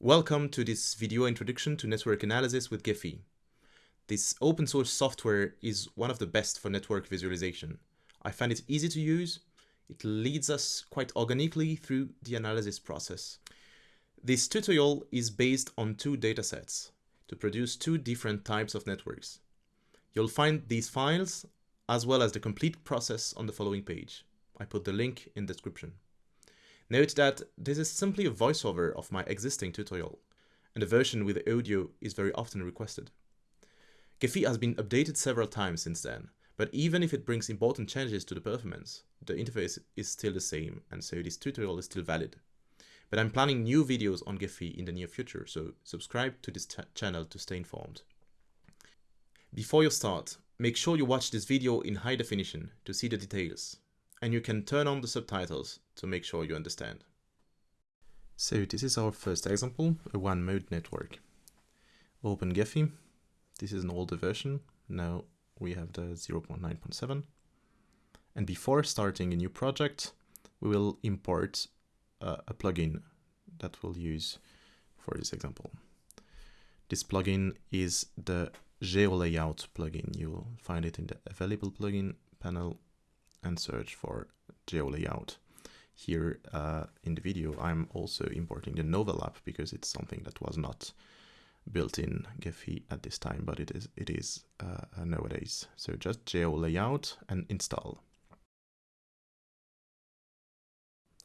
Welcome to this video introduction to network analysis with Gephi. This open source software is one of the best for network visualization. I find it easy to use. It leads us quite organically through the analysis process. This tutorial is based on two datasets to produce two different types of networks. You'll find these files as well as the complete process on the following page. I put the link in the description. Note that this is simply a voiceover of my existing tutorial, and the version with the audio is very often requested. Gephi has been updated several times since then, but even if it brings important changes to the performance, the interface is still the same, and so this tutorial is still valid. But I'm planning new videos on Gephi in the near future, so subscribe to this channel to stay informed. Before you start, make sure you watch this video in high definition to see the details and you can turn on the subtitles to make sure you understand. So this is our first example, a one mode network. Open Gephi. This is an older version. Now we have the 0.9.7. And before starting a new project, we will import uh, a plugin that we'll use for this example. This plugin is the GeoLayout plugin. You will find it in the available plugin panel and search for GeoLayout. Here uh, in the video, I'm also importing the Noverlap because it's something that was not built in Gephi at this time, but it is it is uh, nowadays. So just GeoLayout and install.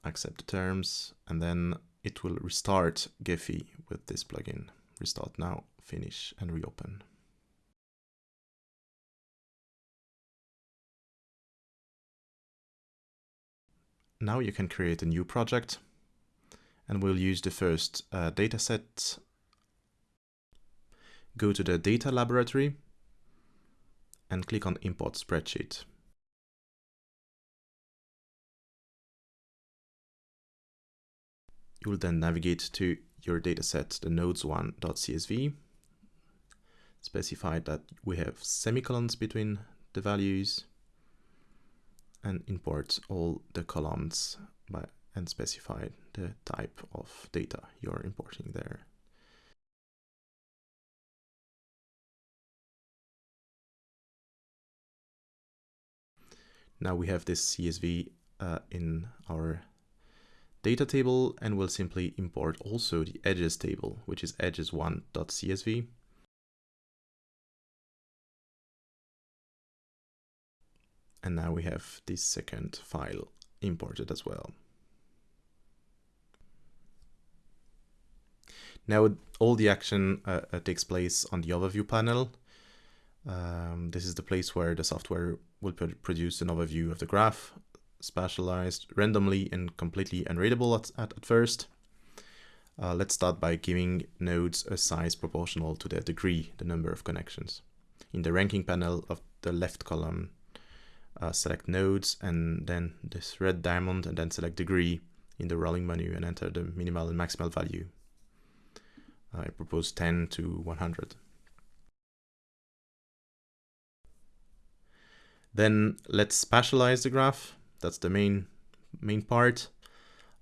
Accept the terms, and then it will restart Gephi with this plugin. Restart now, finish, and reopen. Now you can create a new project and we'll use the first uh, dataset. Go to the data laboratory and click on import spreadsheet. You will then navigate to your dataset, the nodes1.csv. Specify that we have semicolons between the values and import all the columns by, and specify the type of data you're importing there. Now we have this CSV uh, in our data table and we'll simply import also the edges table, which is edges1.csv. And now we have this second file imported as well. Now all the action uh, uh, takes place on the overview panel. Um, this is the place where the software will produce an overview of the graph, spatialized randomly and completely unreadable at, at, at first. Uh, let's start by giving nodes a size proportional to their degree, the number of connections. In the ranking panel of the left column, uh, select nodes and then this red diamond and then select degree in the rolling menu and enter the minimal and maximal value. I propose 10 to 100. Then let's spatialize the graph. That's the main main part.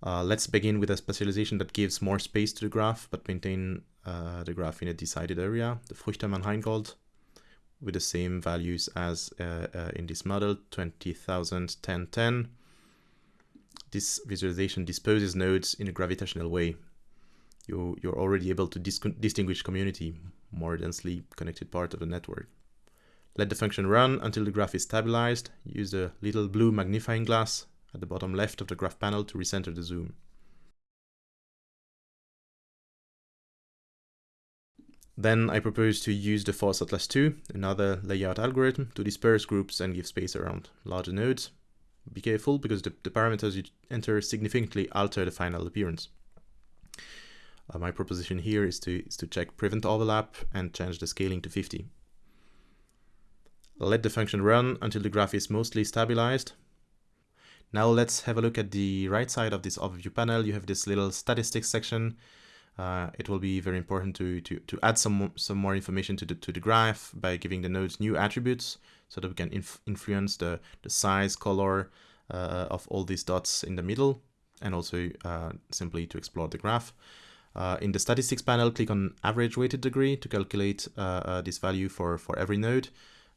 Uh, let's begin with a specialization that gives more space to the graph, but maintain uh, the graph in a decided area, the Fruchterman-Reingold with the same values as uh, uh, in this model, 20,000, 10, 10. This visualization disposes nodes in a gravitational way. You, you're already able to dis distinguish community, more densely connected part of the network. Let the function run until the graph is stabilized. Use the little blue magnifying glass at the bottom left of the graph panel to recenter the zoom. Then I propose to use the force atlas 2, another layout algorithm, to disperse groups and give space around larger nodes. Be careful because the, the parameters you enter significantly alter the final appearance. Uh, my proposition here is to, is to check prevent overlap and change the scaling to 50. Let the function run until the graph is mostly stabilized. Now let's have a look at the right side of this overview panel. You have this little statistics section uh, it will be very important to, to, to add some, some more information to the, to the graph by giving the nodes new attributes so that we can inf influence the, the size, color uh, of all these dots in the middle and also uh, simply to explore the graph. Uh, in the statistics panel, click on average weighted degree to calculate uh, uh, this value for, for every node.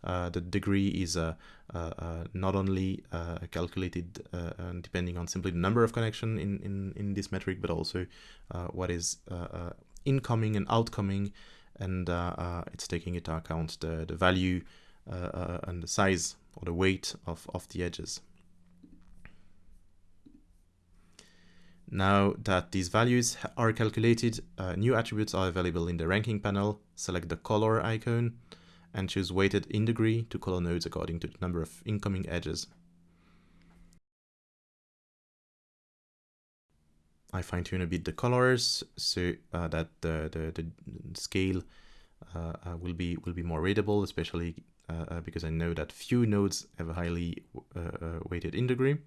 Uh, the degree is uh, uh, uh not only uh, calculated uh, depending on simply the number of connection in, in, in this metric, but also what is incoming and outcoming, and it's taking into account the, the value and the size or the weight of, of the edges. Now that these values are calculated, uh, new attributes are available in the ranking panel. Select the color icon and choose weighted in degree to color nodes according to the number of incoming edges. I fine tune a bit the colors so uh, that the, the, the scale uh, uh will be will be more readable, especially uh, uh, because I know that few nodes have a highly weighted in degree.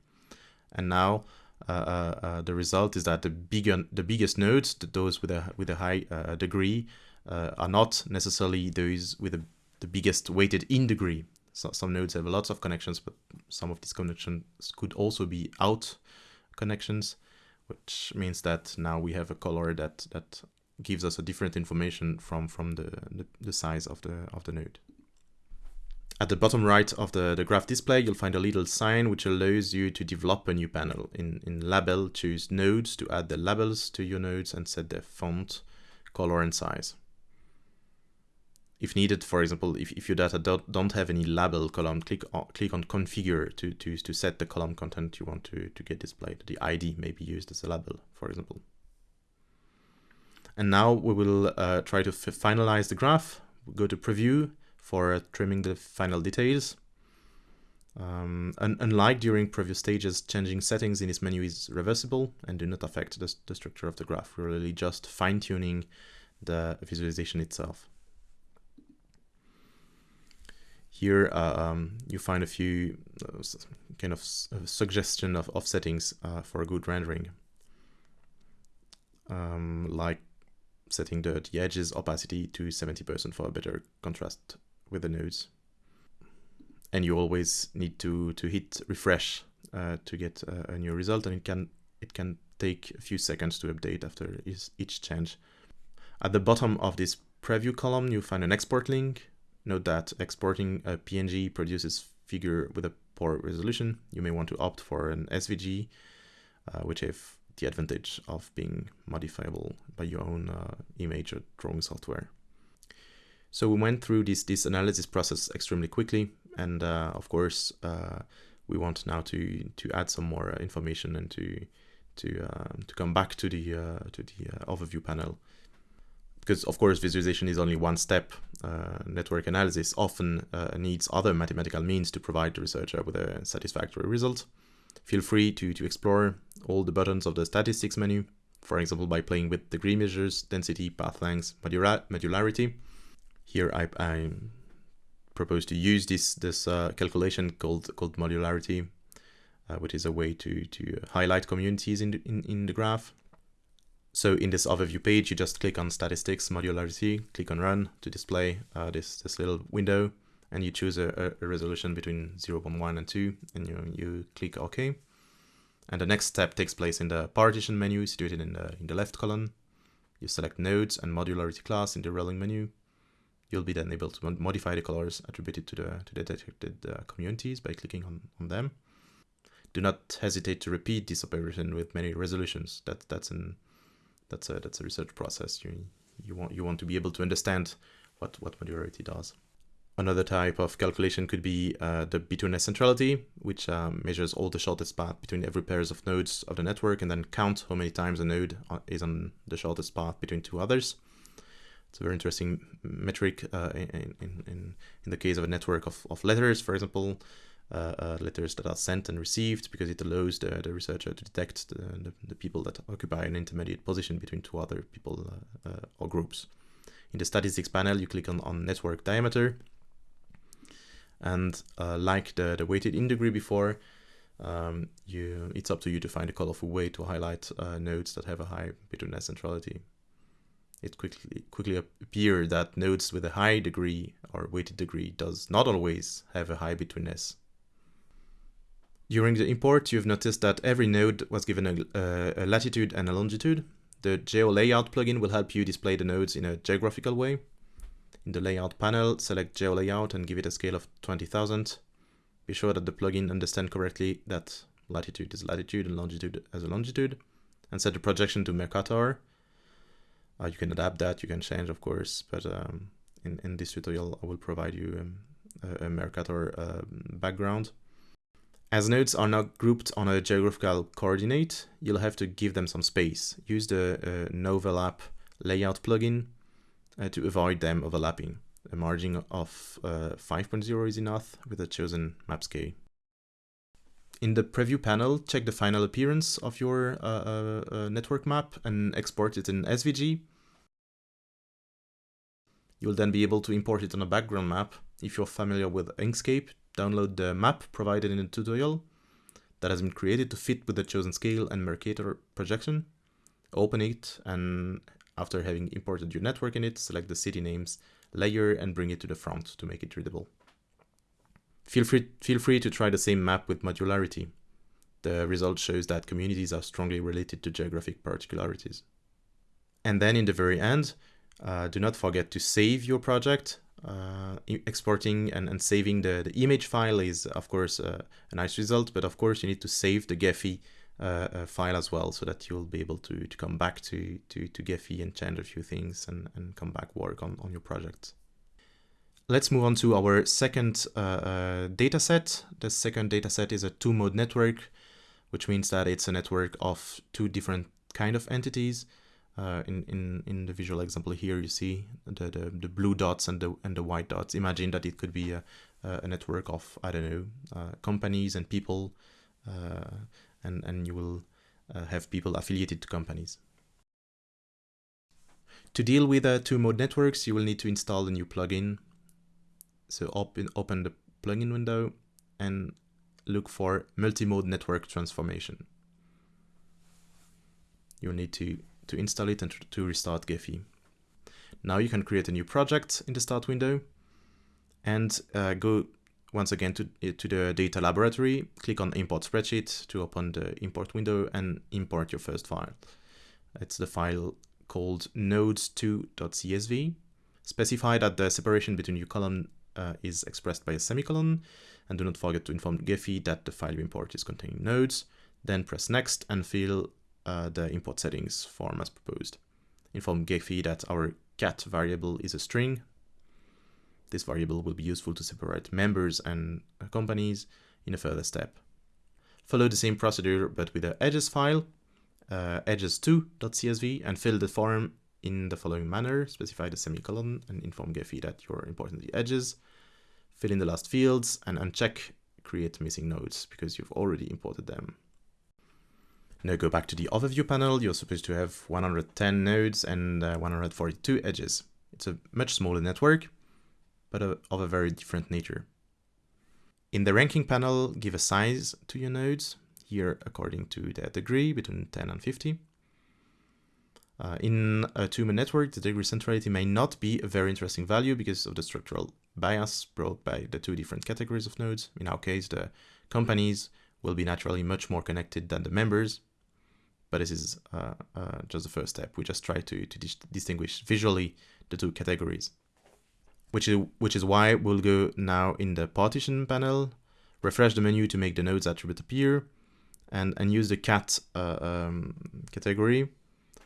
And now uh, uh, uh, the result is that the bigger the biggest nodes, those with a with a high degree, are not necessarily those with a, the biggest weighted in degree. So some nodes have lots of connections, but some of these connections could also be out connections, which means that now we have a color that that gives us a different information from from the, the, the size of the of the node. At the bottom right of the, the graph display, you'll find a little sign which allows you to develop a new panel. In, in Label, choose Nodes to add the labels to your nodes and set the font, color, and size. If needed, for example, if, if your data don't, don't have any label column, click on, click on Configure to, to, to set the column content you want to, to get displayed. The ID may be used as a label, for example. And now we will uh, try to finalize the graph. go to Preview, for trimming the final details. Um, and unlike during previous stages, changing settings in this menu is reversible and do not affect the, the structure of the graph. We're really just fine-tuning the visualization itself. Here uh, um, you find a few uh, kind of suggestion of, of settings uh, for a good rendering. Um, like setting the, the edges opacity to 70% for a better contrast with the nodes. And you always need to, to hit refresh uh, to get a, a, new result and it can, it can take a few seconds to update after each change. At the bottom of this preview column, you find an export link. Note that exporting a PNG produces figure with a poor resolution. You may want to opt for an SVG, uh, which have the advantage of being modifiable by your own uh, image or drawing software. So we went through this, this analysis process extremely quickly. And uh, of course, uh, we want now to, to add some more uh, information and to, to, um, to come back to the, uh, to the overview panel. Because of course, visualization is only one step. network analysis often needs other mathematical means to provide the researcher with a satisfactory result. Feel free to, to explore all the buttons of the statistics menu, for example, by playing with degree measures, density, path length, modularity, here I, I propose to use this this uh, calculation called called modularity, uh, which is a way to to highlight communities in the, in in the graph. So in this overview page, you just click on statistics modularity, click on run to display uh, this this little window, and you choose a, a resolution between 0.1 and 2, and you you click OK. And the next step takes place in the partition menu situated in the in the left column. You select nodes and modularity class in the rolling menu you'll be then able to modify the colors attributed to the to the detected uh, communities by clicking on, on them. Do not hesitate to repeat this operation with many resolutions. That that's an that's a that's a research process. You you want you want to be able to understand what what modularity does. Another type of calculation could be uh, the betweenness centrality, which um, measures all the shortest path between every pairs of nodes of the network and then count how many times a node uh, is on the shortest path between two others. It's a very interesting metric uh, in, in, in, in the case of a network of, of letters, for example, uh, uh, letters that are sent and received because it allows the, the researcher to detect the, the, the people that occupy an intermediate position between two other people uh, uh, or groups. In the statistics panel, you click on, on network diameter. And uh, like the, the weighted in degree before, um, you, it's up to you to find a colorful way to highlight nodes that have a high betweenness centrality it quickly quickly appear that nodes with a high degree or weighted degree does not always have a high betweenness. During the import, you've noticed that every node was given a, a latitude and a longitude. The Geo Layout plugin will help you display the nodes in a geographical way. In the Layout panel, select Geo Layout and give it a scale of 20,000. Be sure that the plugin understands correctly that latitude is latitude and longitude as a longitude, and set the projection to Mercator. Uh, you can adapt that, you can change, of course, but um, in, in this tutorial, I will provide you um, a, a, Mercator uh, background. As nodes are not grouped on a geographical coordinate, you'll have to give them some space. Use the uh, Noverlap layout plugin uh, to avoid them overlapping. A margin of uh, 5.0 is enough with the chosen map scale. In the preview panel, check the final appearance of your uh, uh, uh network map and export it in SVG. You'll then be able to import it on a background map. If you're familiar with Inkscape, download the map provided in the tutorial that has been created to fit with the chosen scale and Mercator projection. Open it and after having imported your network in it, select the city names layer and bring it to the front to make it readable. Feel free, feel free to try the same map with modularity. The result shows that communities are strongly related to geographic particularities. And then in the very end, uh, do not forget to save your project uh, exporting and, and saving the, the image file is of course uh, a nice result, but of course you need to save the Gephi uh, uh, file as well so that you'll be able to, to come back to, to, to Gephi and change a few things and, and come back work on, on your project. Let's move on to our second uh, uh, data set. The second data set is a two-mode network, which means that it's a network of two different kind of entities. Uh, in, in, in the visual example here, you see the, the, the, blue dots and the, and the white dots. Imagine that it could be a, a network of, I don't know, uh, companies and people, uh, and, and you will uh, have people affiliated to companies. To deal with uh, two-mode networks, you will need to install a new plugin. So open, open the plugin window and look for multi-mode network transformation. You'll need to to install it and to restart Gephi. Now you can create a new project in the start window and uh, go once again to, uh, to the data laboratory, click on import spreadsheet to open the import window and import your first file. It's the file called nodes2.csv. Specify that the separation between your column uh, is expressed by a semicolon and do not forget to inform Gephi that the file you import is containing nodes. Then press next and fill uh, the import settings form as proposed. Inform Gephi that our cat variable is a string. This variable will be useful to separate members and companies in a further step. Follow the same procedure but with the edges file, uh, edges2.csv, and fill the form in the following manner. Specify the semicolon and inform Gephi that you're importing the edges. Fill in the last fields and uncheck create missing nodes because you've already imported them. Now go back to the overview panel, you're supposed to have 110 nodes and uh, 142 edges. It's a much smaller network, but a, of a very different nature. In the ranking panel, give a size to your nodes, here according to their degree, between 10 and 50. Uh, in a two-mode network, the degree centrality may not be a very interesting value because of the structural bias brought by the two different categories of nodes. In our case, the companies will be naturally much more connected than the members, but this is uh, uh, just the first step. We just try to, to dis distinguish visually the two categories, which is, which is why we'll go now in the partition panel, refresh the menu to make the nodes attribute appear, and, and use the cat uh, um, category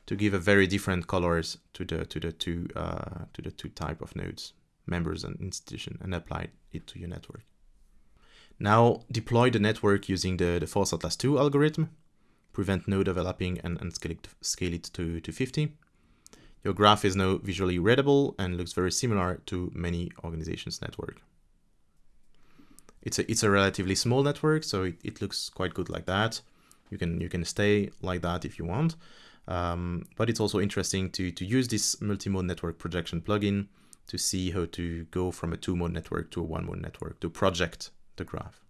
to give a very different colors to the to the two uh, to the two type of nodes, members and institution, and apply it to your network. Now deploy the network using the, the Force Atlas 2 algorithm prevent node overlapping and, and scale it, scale it to, to 50. Your graph is now visually readable and looks very similar to many organizations' network. It's a, it's a relatively small network, so it, it looks quite good like that. You can, you can stay like that if you want. Um, but it's also interesting to, to use this multi-mode network projection plugin to see how to go from a two-mode network to a one-mode network to project the graph.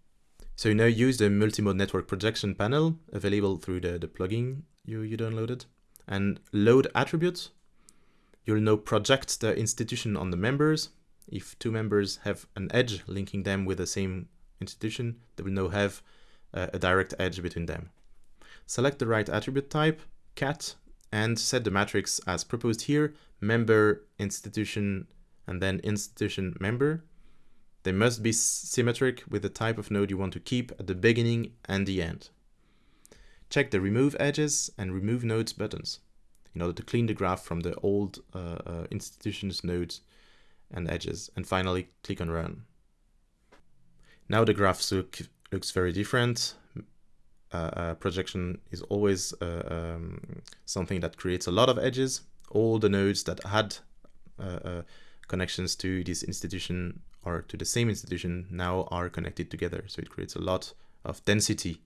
So you now use the multi-mode network projection panel available through the, the plugin you, you downloaded and load attributes. You'll now project the institution on the members. If two members have an edge linking them with the same institution, they will now have uh, a direct edge between them. Select the right attribute type, cat, and set the matrix as proposed here, member, institution, and then institution member. They must be symmetric with the type of node you want to keep at the beginning and the end. Check the remove edges and remove nodes buttons in order to clean the graph from the old uh, uh, institutions nodes and edges. And finally, click on run. Now the graph look, looks very different. Uh, uh, projection is always uh, um, something that creates a lot of edges. All the nodes that had uh, connections to this institution or to the same institution now are connected together. So it creates a lot of density.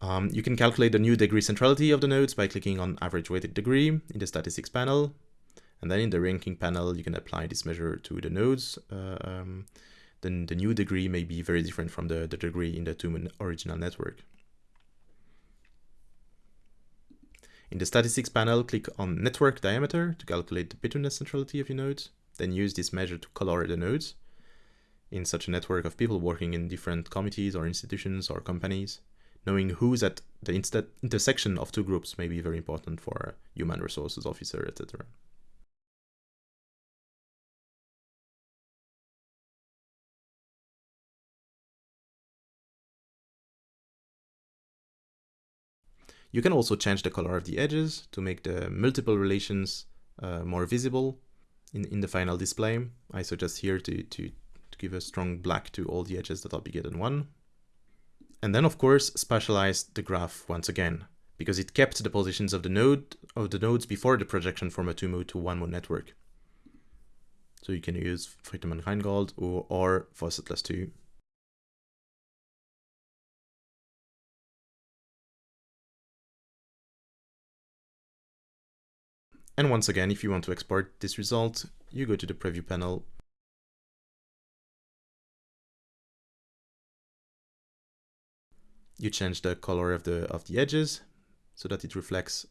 Um, you can calculate the new degree centrality of the nodes by clicking on average weighted degree in the statistics panel. And then in the ranking panel, you can apply this measure to the nodes. Uh, um, then the new degree may be very different from the, the degree in the two original network. In the statistics panel, click on network diameter to calculate the betweenness centrality of your nodes. Then use this measure to color the nodes in such a network of people working in different committees or institutions or companies. Knowing who's at the intersection of two groups may be very important for a human resources officer, etc. You can also change the color of the edges to make the multiple relations uh, more visible in, in the final display. I suggest here to, to, to give a strong black to all the edges that are bigger than one. And then of course spatialize the graph once again, because it kept the positions of the node of the nodes before the projection from a two mode to one mode network. So you can use Fruchterman-Reingold or, or Voss 2 And once again, if you want to export this result, you go to the preview panel. You change the color of the of the edges so that it reflects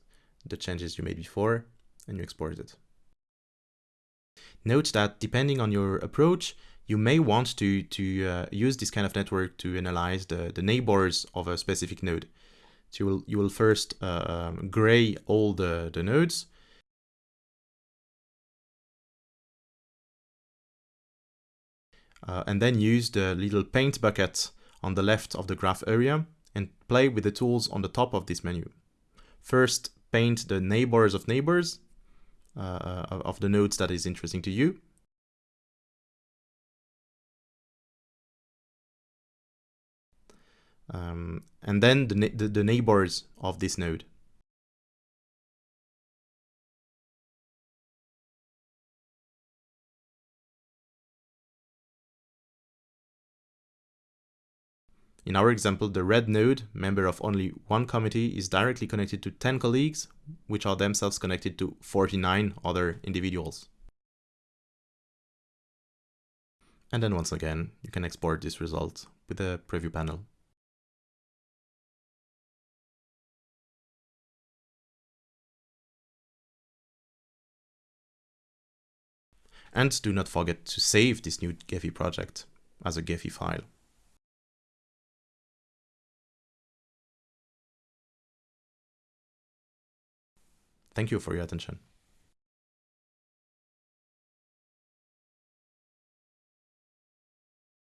the changes you made before and you export it. Note that depending on your approach, you may want to, to uh, use this kind of network to analyze the, the neighbors of a specific node. So you will, you will first uh, um, gray all the, the nodes uh, and then use the little paint bucket on the left of the graph area and play with the tools on the top of this menu. First, paint the neighbors of neighbors uh, of the nodes that is interesting to you. Um, and then the, the, the neighbors of this node. In our example, the red node, member of only one committee, is directly connected to 10 colleagues, which are themselves connected to 49 other individuals. And then once again, you can export this result with the preview panel. And do not forget to save this new Gephi project as a Gephi file. Thank you for your attention.